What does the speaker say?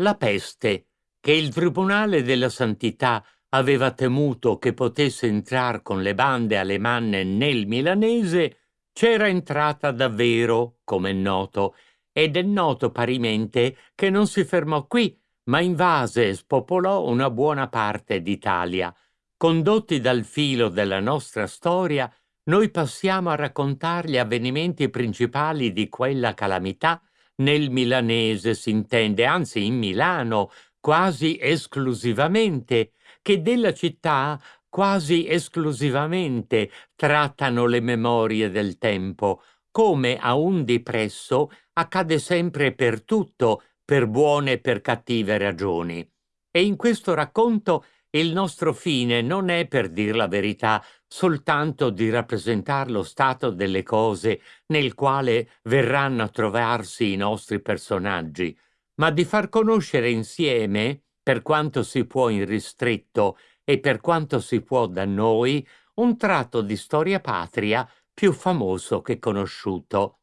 La peste, che il Tribunale della Santità aveva temuto che potesse entrar con le bande alemanne nel milanese, c'era entrata davvero, come è noto, ed è noto parimente che non si fermò qui, ma invase e spopolò una buona parte d'Italia. Condotti dal filo della nostra storia, noi passiamo a raccontare gli avvenimenti principali di quella calamità nel milanese si intende, anzi in Milano, quasi esclusivamente, che della città quasi esclusivamente trattano le memorie del tempo, come a un di presso accade sempre per tutto, per buone e per cattive ragioni. E in questo racconto il nostro fine non è, per dir la verità, soltanto di rappresentare lo stato delle cose nel quale verranno a trovarsi i nostri personaggi, ma di far conoscere insieme, per quanto si può in ristretto e per quanto si può da noi, un tratto di storia patria più famoso che conosciuto.